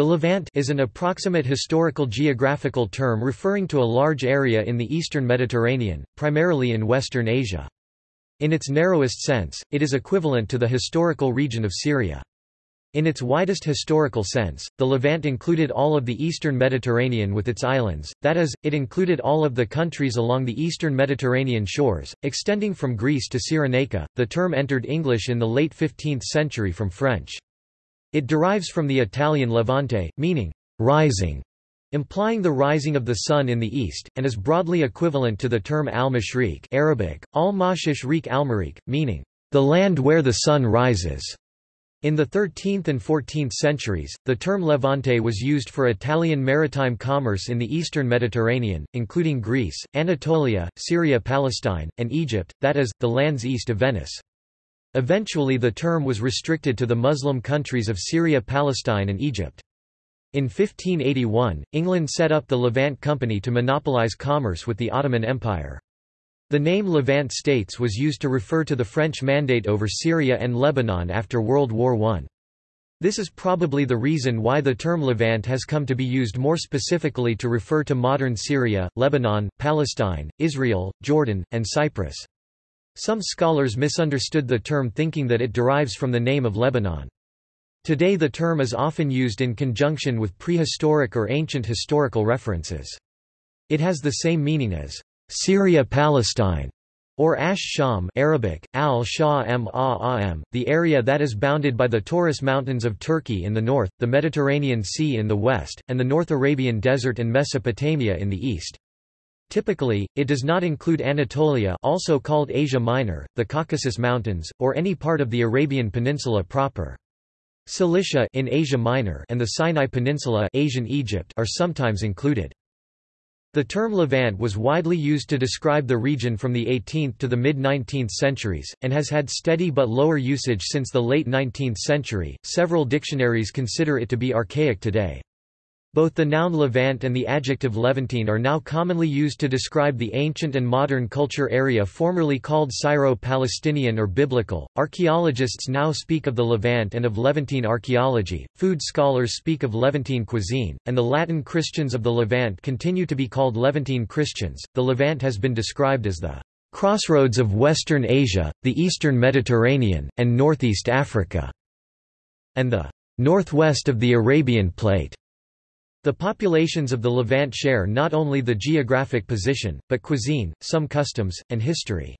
The Levant is an approximate historical geographical term referring to a large area in the eastern Mediterranean, primarily in Western Asia. In its narrowest sense, it is equivalent to the historical region of Syria. In its widest historical sense, the Levant included all of the eastern Mediterranean with its islands, that is, it included all of the countries along the eastern Mediterranean shores, extending from Greece to Cyrenaica. The term entered English in the late 15th century from French. It derives from the Italian levante, meaning rising, implying the rising of the sun in the east, and is broadly equivalent to the term al-Mashriq Arabic, al-mashishriq al-Mariq, meaning the land where the sun rises. In the 13th and 14th centuries, the term Levante was used for Italian maritime commerce in the eastern Mediterranean, including Greece, Anatolia, Syria-Palestine, and Egypt, that is, the lands east of Venice. Eventually the term was restricted to the Muslim countries of Syria Palestine and Egypt. In 1581, England set up the Levant Company to monopolize commerce with the Ottoman Empire. The name Levant States was used to refer to the French mandate over Syria and Lebanon after World War I. This is probably the reason why the term Levant has come to be used more specifically to refer to modern Syria, Lebanon, Palestine, Israel, Jordan, and Cyprus. Some scholars misunderstood the term thinking that it derives from the name of Lebanon. Today the term is often used in conjunction with prehistoric or ancient historical references. It has the same meaning as Syria-Palestine or Ash Sham Arabic, al -am, the area that is bounded by the Taurus Mountains of Turkey in the north, the Mediterranean Sea in the west, and the North Arabian Desert and Mesopotamia in the east. Typically, it does not include Anatolia also called Asia Minor, the Caucasus Mountains, or any part of the Arabian Peninsula proper. Cilicia in Asia Minor and the Sinai Peninsula Asian Egypt are sometimes included. The term Levant was widely used to describe the region from the 18th to the mid-19th centuries, and has had steady but lower usage since the late 19th century. Several dictionaries consider it to be archaic today. Both the noun Levant and the adjective Levantine are now commonly used to describe the ancient and modern culture area formerly called Syro-Palestinian or Biblical. Archaeologists now speak of the Levant and of Levantine archaeology, food scholars speak of Levantine cuisine, and the Latin Christians of the Levant continue to be called Levantine Christians. The Levant has been described as the crossroads of Western Asia, the Eastern Mediterranean, and Northeast Africa, and the northwest of the Arabian Plate. The populations of the Levant share not only the geographic position, but cuisine, some customs, and history.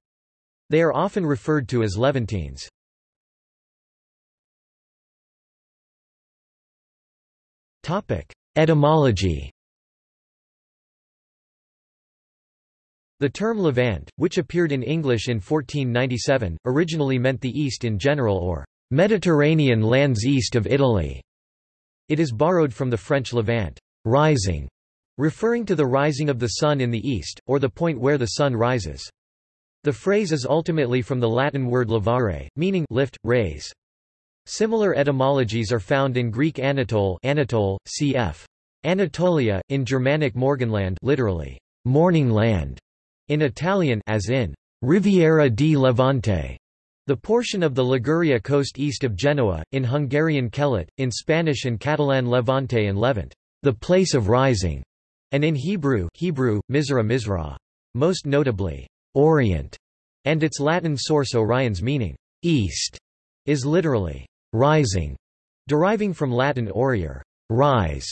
They are often referred to as Levantines. Etymology The term Levant, which appeared in English in 1497, originally meant the East in general or Mediterranean lands east of Italy. It is borrowed from the French Levant, rising, referring to the rising of the sun in the east, or the point where the sun rises. The phrase is ultimately from the Latin word levare, meaning lift, raise. Similar etymologies are found in Greek Anatole, Anatole cf. Anatolia, in Germanic Morgenland literally, morning land, in Italian as in Riviera di Levante, the portion of the Liguria coast east of Genoa, in Hungarian Kelet, in Spanish and Catalan Levante and Levant, the place of rising, and in Hebrew, Hebrew Mizra Mizra. Most notably, Orient, and its Latin source oriens meaning, east, is literally rising, deriving from Latin orior, rise.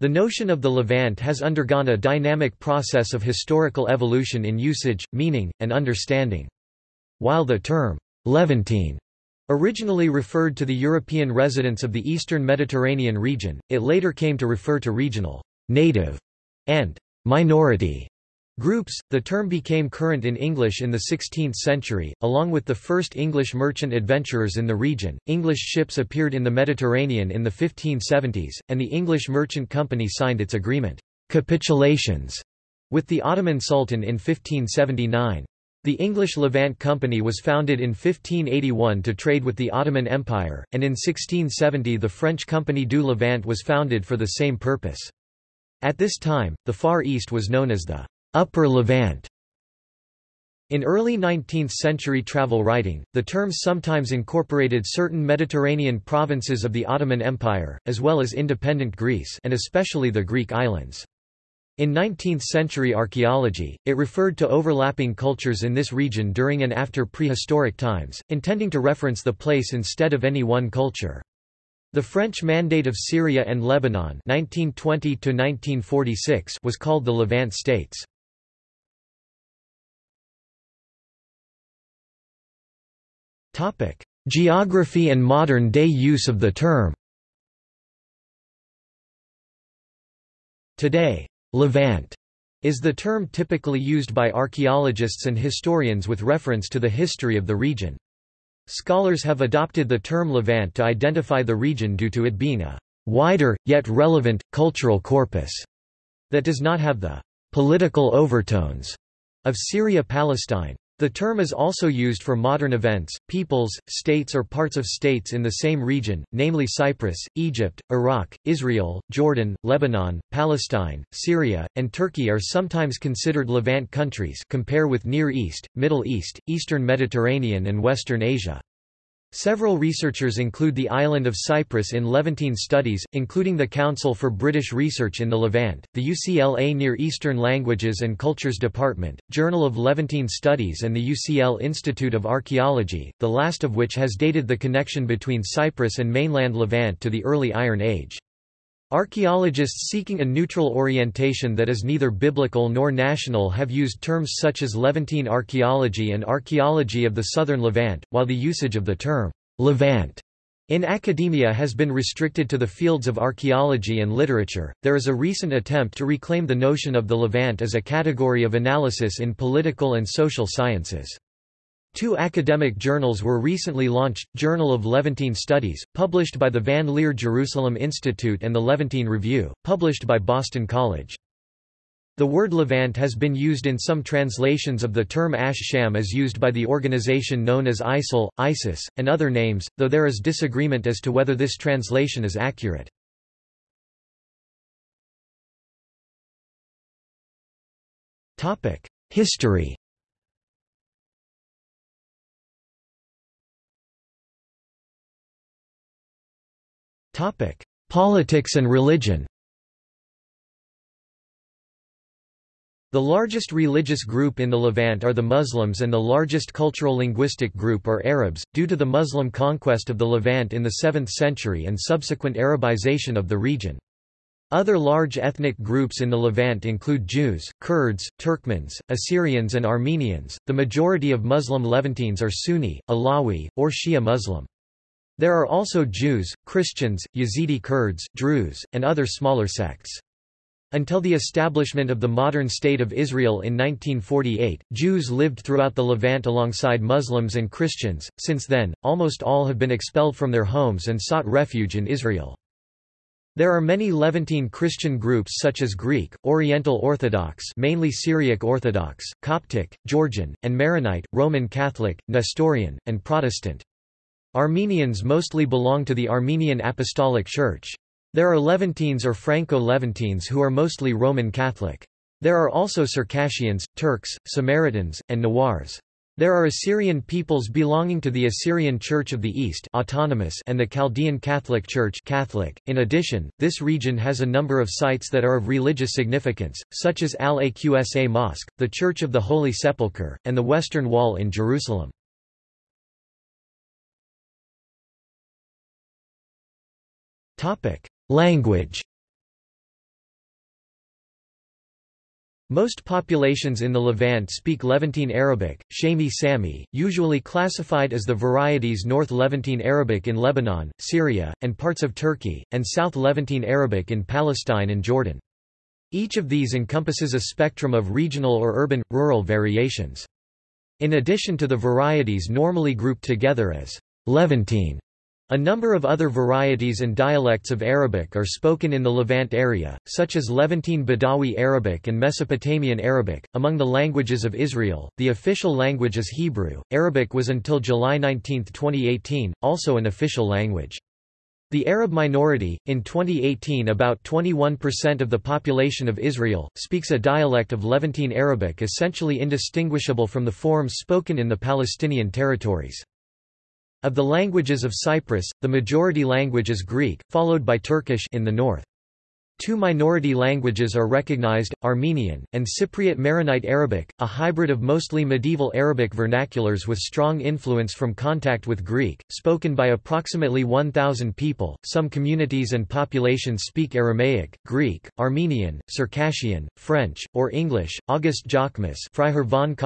The notion of the Levant has undergone a dynamic process of historical evolution in usage, meaning, and understanding. While the term Levantine originally referred to the European residents of the eastern Mediterranean region, it later came to refer to regional, native, and minority groups. The term became current in English in the 16th century, along with the first English merchant adventurers in the region. English ships appeared in the Mediterranean in the 1570s, and the English Merchant Company signed its agreement, capitulations, with the Ottoman Sultan in 1579. The English Levant Company was founded in 1581 to trade with the Ottoman Empire, and in 1670 the French Compagnie du Levant was founded for the same purpose. At this time, the Far East was known as the Upper Levant. In early 19th-century travel writing, the term sometimes incorporated certain Mediterranean provinces of the Ottoman Empire, as well as independent Greece and especially the Greek islands. In 19th-century archaeology, it referred to overlapping cultures in this region during and after prehistoric times, intending to reference the place instead of any one culture. The French Mandate of Syria and Lebanon 1920 was called the Levant States. Topic: Geography and modern-day use of the term. Today, Levant is the term typically used by archaeologists and historians with reference to the history of the region. Scholars have adopted the term Levant to identify the region due to it being a wider, yet relevant, cultural corpus that does not have the political overtones of Syria-Palestine. The term is also used for modern events, peoples, states or parts of states in the same region, namely Cyprus, Egypt, Iraq, Israel, Jordan, Lebanon, Palestine, Syria, and Turkey are sometimes considered Levant countries compare with Near East, Middle East, Eastern Mediterranean and Western Asia. Several researchers include the island of Cyprus in Levantine studies, including the Council for British Research in the Levant, the UCLA Near Eastern Languages and Cultures Department, Journal of Levantine Studies and the UCL Institute of Archaeology, the last of which has dated the connection between Cyprus and mainland Levant to the early Iron Age. Archaeologists seeking a neutral orientation that is neither biblical nor national have used terms such as Levantine archaeology and archaeology of the southern Levant, while the usage of the term Levant in academia has been restricted to the fields of archaeology and literature. There is a recent attempt to reclaim the notion of the Levant as a category of analysis in political and social sciences. Two academic journals were recently launched, Journal of Levantine Studies, published by the Van Leer Jerusalem Institute and the Levantine Review, published by Boston College. The word Levant has been used in some translations of the term Ash Sham as used by the organization known as ISIL, ISIS, and other names, though there is disagreement as to whether this translation is accurate. History Politics and religion. The largest religious group in the Levant are the Muslims and the largest cultural linguistic group are Arabs, due to the Muslim conquest of the Levant in the 7th century and subsequent Arabization of the region. Other large ethnic groups in the Levant include Jews, Kurds, Turkmens, Assyrians and Armenians. The majority of Muslim Levantines are Sunni, Alawi, or Shia Muslim. There are also Jews, Christians, Yazidi Kurds, Druze, and other smaller sects. Until the establishment of the modern State of Israel in 1948, Jews lived throughout the Levant alongside Muslims and Christians. Since then, almost all have been expelled from their homes and sought refuge in Israel. There are many Levantine Christian groups such as Greek, Oriental Orthodox mainly Syriac Orthodox, Coptic, Georgian, and Maronite, Roman Catholic, Nestorian, and Protestant. Armenians mostly belong to the Armenian Apostolic Church. There are Levantines or Franco-Levantines who are mostly Roman Catholic. There are also Circassians, Turks, Samaritans, and Nawars. There are Assyrian peoples belonging to the Assyrian Church of the East autonomous and the Chaldean Catholic Church Catholic. .In addition, this region has a number of sites that are of religious significance, such as Al-Aqsa Mosque, the Church of the Holy Sepulchre, and the Western Wall in Jerusalem. Language Most populations in the Levant speak Levantine Arabic, Shami Sami, usually classified as the varieties North Levantine Arabic in Lebanon, Syria, and parts of Turkey, and South Levantine Arabic in Palestine and Jordan. Each of these encompasses a spectrum of regional or urban, rural variations. In addition to the varieties normally grouped together as Levantine a number of other varieties and dialects of Arabic are spoken in the Levant area, such as Levantine Badawi Arabic and Mesopotamian Arabic. Among the languages of Israel, the official language is Hebrew. Arabic was until July 19, 2018, also an official language. The Arab minority, in 2018 about 21% of the population of Israel, speaks a dialect of Levantine Arabic essentially indistinguishable from the forms spoken in the Palestinian territories. Of the languages of Cyprus, the majority language is Greek, followed by Turkish in the north. Two minority languages are recognized, Armenian, and Cypriot Maronite Arabic, a hybrid of mostly medieval Arabic vernaculars with strong influence from contact with Greek, spoken by approximately 1,000 people. Some communities and populations speak Aramaic, Greek, Armenian, Circassian, French, or English. August Jochmus Freiherr von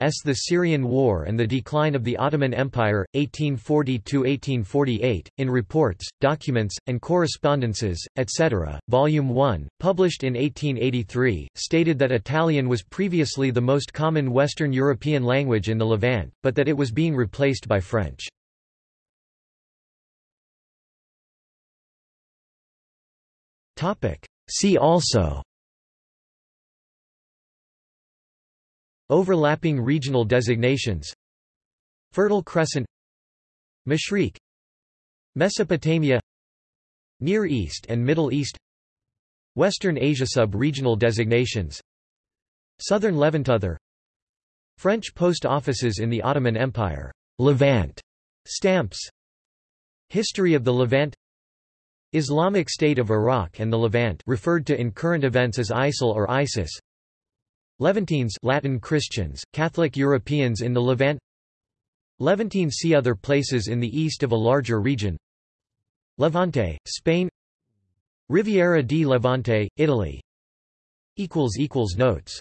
S. The Syrian War and the Decline of the Ottoman Empire, 1840–1848, in reports, documents, and correspondences, etc. Volume 1, published in 1883, stated that Italian was previously the most common Western European language in the Levant, but that it was being replaced by French. See also Overlapping regional designations Fertile Crescent Mashriq Mesopotamia Near East and Middle East Western Asia sub-regional designations. Southern Levant Other French post offices in the Ottoman Empire. Levant. Stamps. History of the Levant. Islamic State of Iraq and the Levant referred to in current events as ISIL or ISIS. Levantines Latin Christians, Catholic Europeans in the Levant. Levantine see other places in the east of a larger region. Levante, Spain Riviera di Levante, Italy. Notes